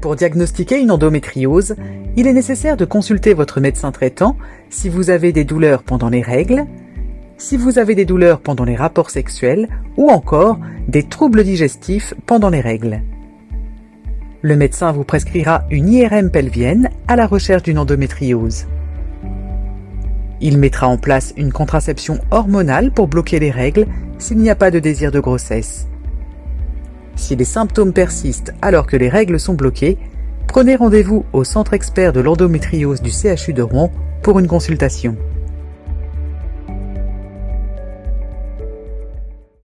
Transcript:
Pour diagnostiquer une endométriose, il est nécessaire de consulter votre médecin traitant si vous avez des douleurs pendant les règles, si vous avez des douleurs pendant les rapports sexuels ou encore des troubles digestifs pendant les règles. Le médecin vous prescrira une IRM pelvienne à la recherche d'une endométriose. Il mettra en place une contraception hormonale pour bloquer les règles s'il n'y a pas de désir de grossesse. Si les symptômes persistent alors que les règles sont bloquées, prenez rendez-vous au centre expert de l'endométriose du CHU de Rouen pour une consultation.